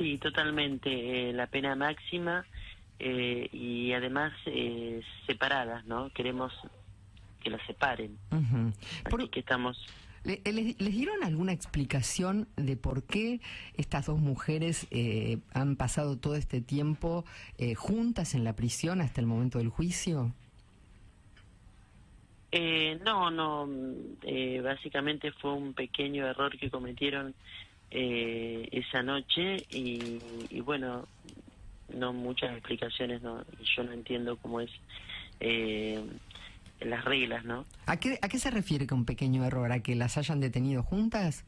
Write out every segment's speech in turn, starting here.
Sí, totalmente. eh, la pena máxima eh, y además eh, separadas, ¿no? Queremos que las separen. Por- Así que estamos... ¿Le- ¿Les, les dieron alguna explicación de por qué estas dos mujeres eh, han pasado todo este tiempo eh, juntas en la prisión hasta el momento del juicio? Eh, no, no, mm, eh, básicamente fue un pequeño error que cometieron eh, esa noche y, y bueno, no muchas explicaciones, no, yo no entiendo cómo es eh, las reglas, ¿no? ¿A qué, ¿A qué se refiere con pequeño error? ¿A que las hayan detenido juntas?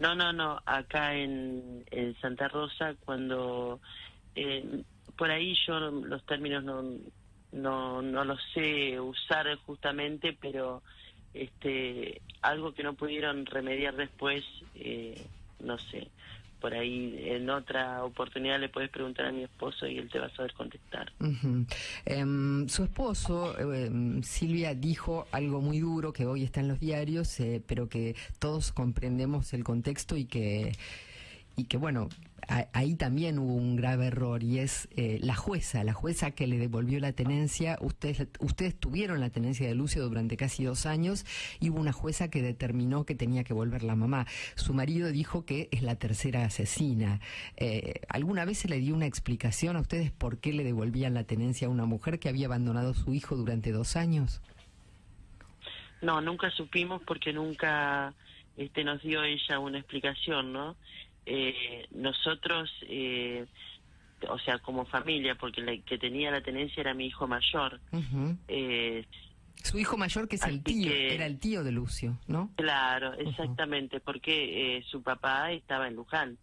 No, no, no, acá en, en Santa Rosa cuando eh, por ahí yo los términos no, no, no los sé usar justamente, pero este algo que no pudieron remediar después, eh, no sé, por ahí en otra oportunidad le puedes preguntar a mi esposo y él te va a saber contestar. Em, su esposo, em, Silvia, dijo algo muy duro que hoy está en los diarios, eh, pero que todos comprendemos el contexto y que, y que bueno, ahí también hubo un grave error y es eh, la jueza, la jueza que le devolvió la tenencia. Ustedes, ustedes tuvieron la tenencia de Lucio durante casi dos años y hubo una jueza que determinó que tenía que volver la mamá. Su marido dijo que es la tercera asesina. Eh, ¿Alguna vez se le dio una explicación a ustedes por qué le devolvían la tenencia a una mujer que había abandonado a su hijo durante dos años? No, nunca supimos porque nunca este, nos dio ella una explicación, ¿no? Eh, nosotros, eh, o sea, como familia, porque la que tenía la tenencia era mi hijo mayor, eh, Su hijo mayor, que es el tío, que- era el tío de Lucio, ¿no? claro, exactamente, porque eh, su papá estaba en Luján.